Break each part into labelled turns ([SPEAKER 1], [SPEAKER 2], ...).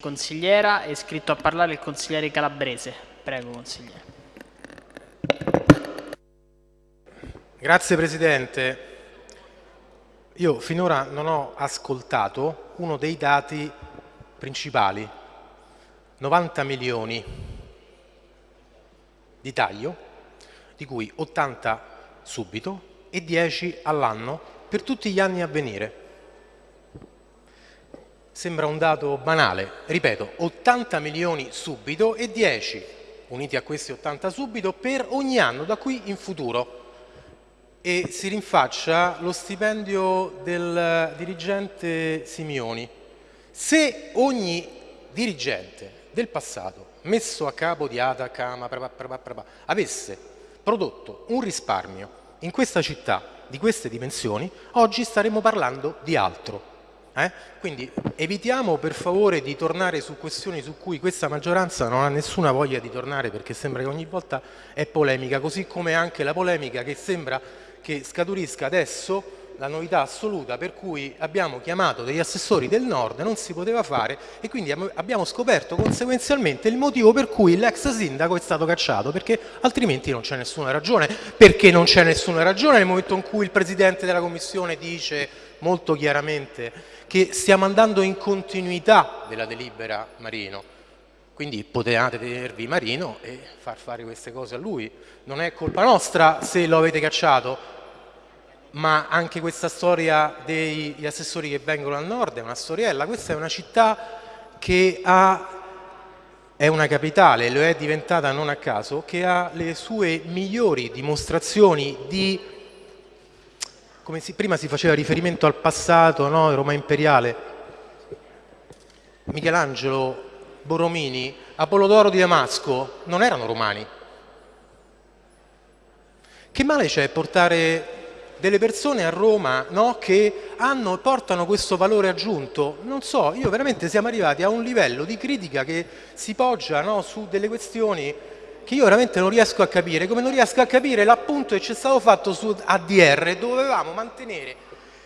[SPEAKER 1] Consigliera, è iscritto a parlare il consigliere Calabrese. Prego, consigliere.
[SPEAKER 2] Grazie Presidente. Io finora non ho ascoltato uno dei dati principali. 90 milioni di taglio, di cui 80 subito e 10 all'anno per tutti gli anni a venire. Sembra un dato banale, ripeto, 80 milioni subito e 10 uniti a questi 80 subito per ogni anno da qui in futuro e si rinfaccia lo stipendio del dirigente Simioni. Se ogni dirigente del passato messo a capo di ATAC, AMA, avesse prodotto un risparmio in questa città di queste dimensioni, oggi staremmo parlando di altro. Eh? Quindi evitiamo per favore di tornare su questioni su cui questa maggioranza non ha nessuna voglia di tornare perché sembra che ogni volta è polemica, così come anche la polemica che sembra che scaturisca adesso la novità assoluta per cui abbiamo chiamato degli assessori del nord, non si poteva fare e quindi abbiamo scoperto conseguenzialmente il motivo per cui l'ex sindaco è stato cacciato, perché altrimenti non c'è nessuna ragione. Perché non c'è nessuna ragione nel momento in cui il Presidente della Commissione dice molto chiaramente che stiamo andando in continuità della delibera Marino, quindi potevate tenervi Marino e far fare queste cose a lui. Non è colpa nostra se lo avete cacciato, ma anche questa storia degli assessori che vengono al nord è una storiella. Questa è una città che ha, è una capitale, lo è diventata non a caso, che ha le sue migliori dimostrazioni di, come si, prima si faceva riferimento al passato, no? Roma imperiale, Michelangelo, Borromini, Apollodoro di Damasco non erano romani. Che male c'è portare delle persone a Roma no, che hanno, portano questo valore aggiunto. Non so, io veramente siamo arrivati a un livello di critica che si poggia no, su delle questioni che io veramente non riesco a capire, come non riesco a capire l'appunto che c'è stato fatto su ADR, dovevamo mantenere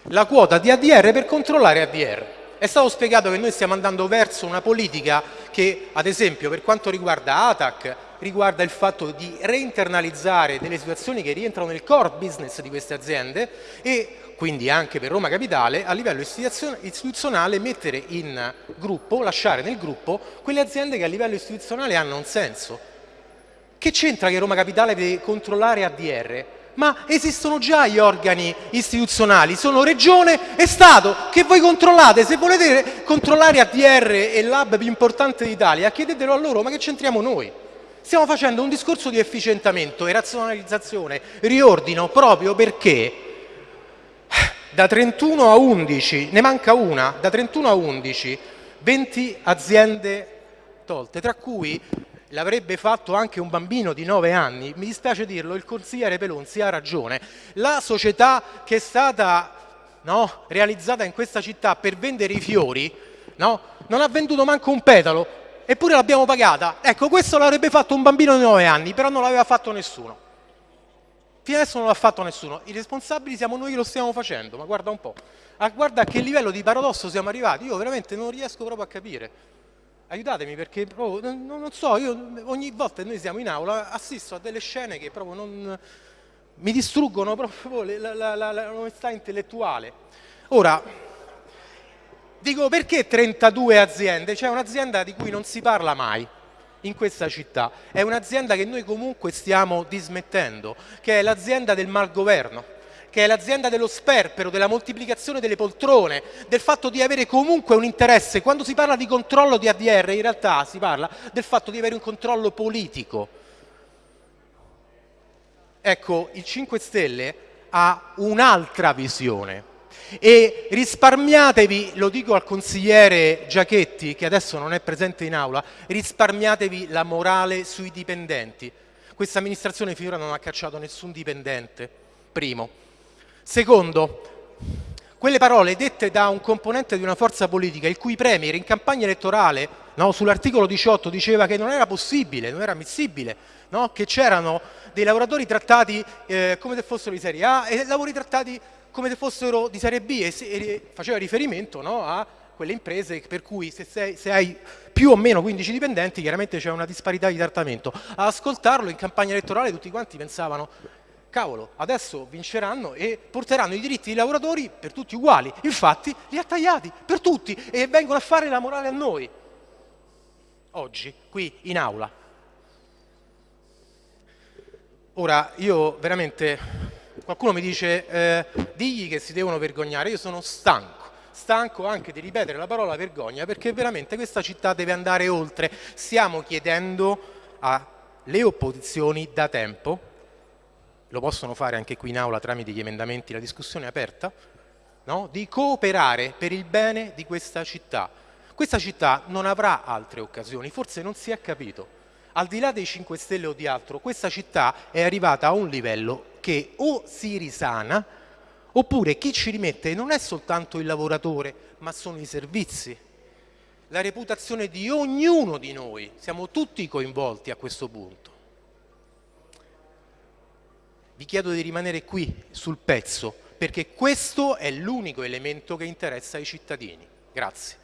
[SPEAKER 2] la quota di ADR per controllare ADR. È stato spiegato che noi stiamo andando verso una politica che, ad esempio, per quanto riguarda ATAC, riguarda il fatto di reinternalizzare delle situazioni che rientrano nel core business di queste aziende e quindi anche per Roma Capitale a livello istituzionale mettere in gruppo, lasciare nel gruppo quelle aziende che a livello istituzionale hanno un senso. Che c'entra che Roma Capitale deve controllare ADR? Ma esistono già gli organi istituzionali, sono Regione e Stato che voi controllate. Se volete controllare ADR e l'hub più importante d'Italia, chiedetelo a loro, ma che c'entriamo noi? Stiamo facendo un discorso di efficientamento e razionalizzazione, riordino, proprio perché da 31 a 11, ne manca una, da 31 a 11, 20 aziende tolte, tra cui l'avrebbe fatto anche un bambino di 9 anni, mi dispiace dirlo, il consigliere Pelonzi ha ragione, la società che è stata no, realizzata in questa città per vendere i fiori no, non ha venduto manco un petalo, eppure l'abbiamo pagata. Ecco, questo l'avrebbe fatto un bambino di 9 anni, però non l'aveva fatto nessuno. Fino adesso non l'ha fatto nessuno. I responsabili siamo noi che lo stiamo facendo, ma guarda un po'. Ah, guarda a che livello di paradosso siamo arrivati. Io veramente non riesco proprio a capire. Aiutatemi perché proprio, non, non, so, io ogni volta che noi siamo in aula assisto a delle scene che proprio non, mi distruggono proprio l'onestà intellettuale. Ora, Dico perché 32 aziende? C'è un'azienda di cui non si parla mai in questa città, è un'azienda che noi comunque stiamo dismettendo, che è l'azienda del malgoverno, che è l'azienda dello sperpero, della moltiplicazione delle poltrone, del fatto di avere comunque un interesse. Quando si parla di controllo di ADR in realtà si parla del fatto di avere un controllo politico. Ecco, il 5 Stelle ha un'altra visione e risparmiatevi, lo dico al consigliere Giachetti che adesso non è presente in aula, risparmiatevi la morale sui dipendenti. Questa amministrazione finora non ha cacciato nessun dipendente, primo. Secondo, quelle parole dette da un componente di una forza politica il cui premier in campagna elettorale no, sull'articolo 18 diceva che non era possibile, non era ammissibile, no, che c'erano dei lavoratori trattati eh, come se fossero di serie A e lavori trattati come se fossero di Serie B e, e faceva riferimento no, a quelle imprese per cui se, sei, se, hai più o meno 15 dipendenti chiaramente c'è una disparità di trattamento. A ascoltarlo in campagna elettorale tutti quanti pensavano cavolo, adesso vinceranno e porteranno i diritti dei lavoratori per tutti uguali. Infatti li ha tagliati per tutti e vengono a fare la morale a noi. Oggi, qui in aula. Ora, io veramente, qualcuno mi dice, eh, digli che si devono vergognare, io sono stanco stanco anche di ripetere la parola vergogna perché veramente questa città deve andare oltre. Stiamo chiedendo alle opposizioni da tempo, lo possono fare anche qui in aula tramite gli emendamenti, la discussione è aperta, no? di cooperare per il bene di questa città. Questa città non avrà altre occasioni, forse non si è capito. Al di là dei 5 Stelle o di altro, questa città è arrivata a un livello che o si risana Oppure chi ci rimette non è soltanto il lavoratore, ma sono i servizi, la reputazione di ognuno di noi, siamo tutti coinvolti a questo punto. Vi chiedo di rimanere qui sul pezzo perché questo è l'unico elemento che interessa ai cittadini. Grazie.